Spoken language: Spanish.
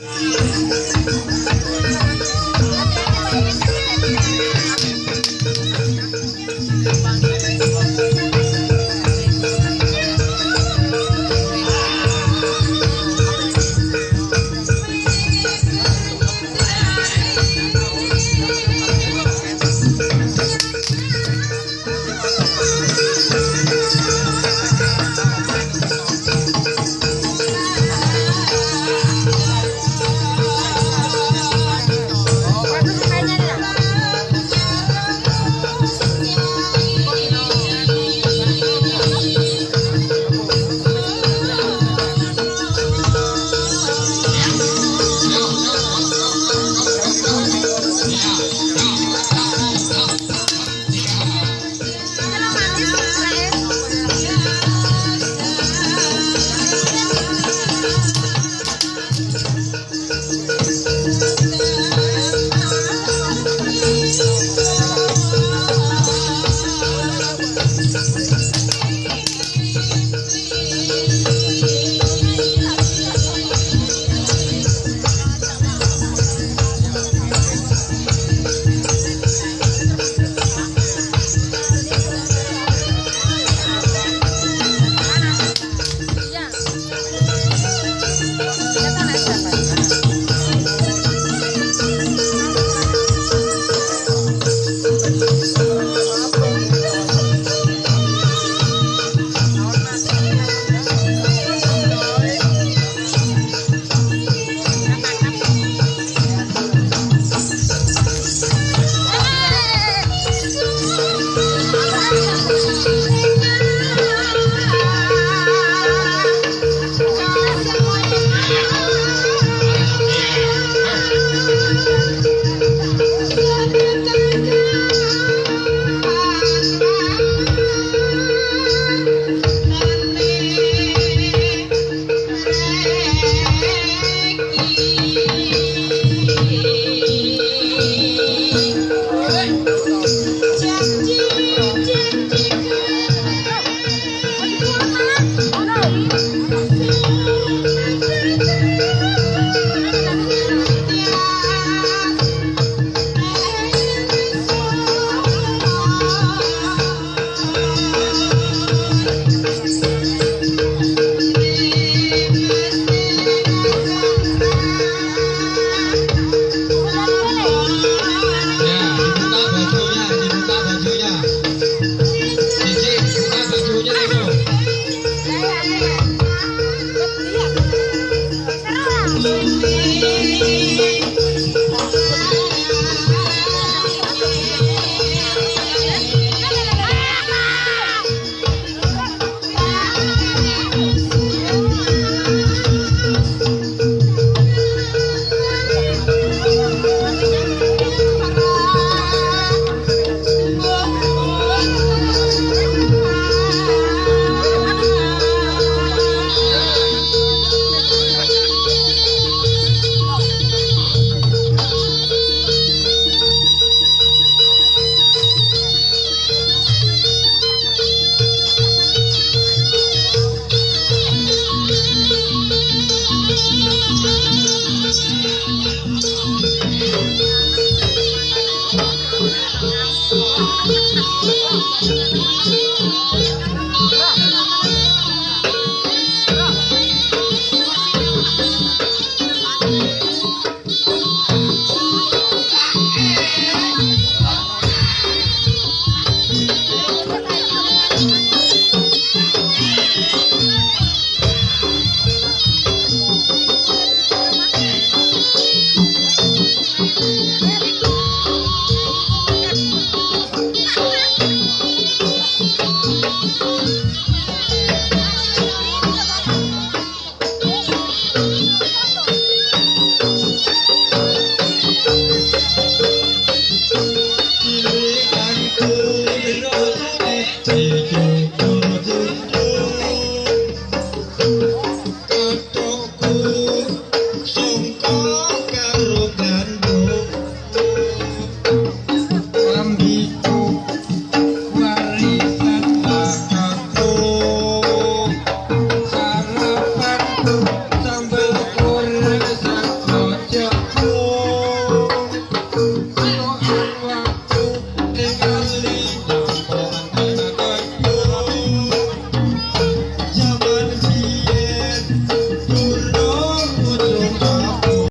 ¡Sí, perdita, sí,